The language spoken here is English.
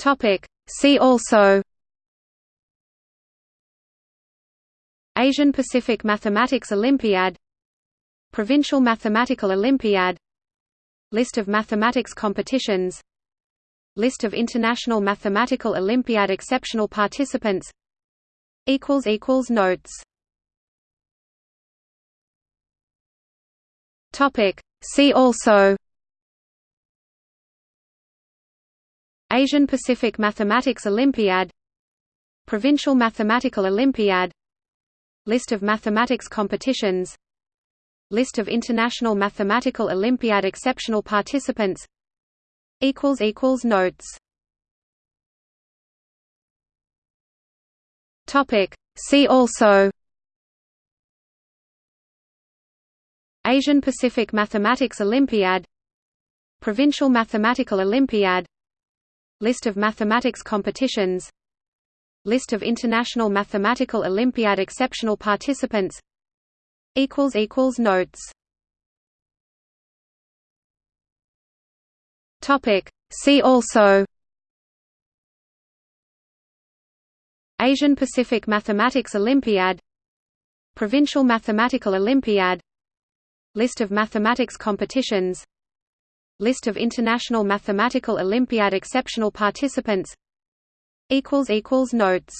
Topic. See also Asian Pacific Mathematics Olympiad Provincial Mathematical Olympiad List of mathematics competitions List of International Mathematical Olympiad exceptional participants Notes. See also Asian Pacific Mathematics Olympiad Provincial Mathematical Olympiad List of mathematics competitions List of International Mathematical Olympiad exceptional participants equals equals Notes. Topic. See also Asian Pacific Mathematics Olympiad Provincial Mathematical Olympiad List of mathematics competitions List of International Mathematical Olympiad exceptional participants Notes. See also. Asian Pacific Mathematics Olympiad. Provincial Mathematical Olympiad. List of mathematics competitions List of International Mathematical Olympiad exceptional participants. Notes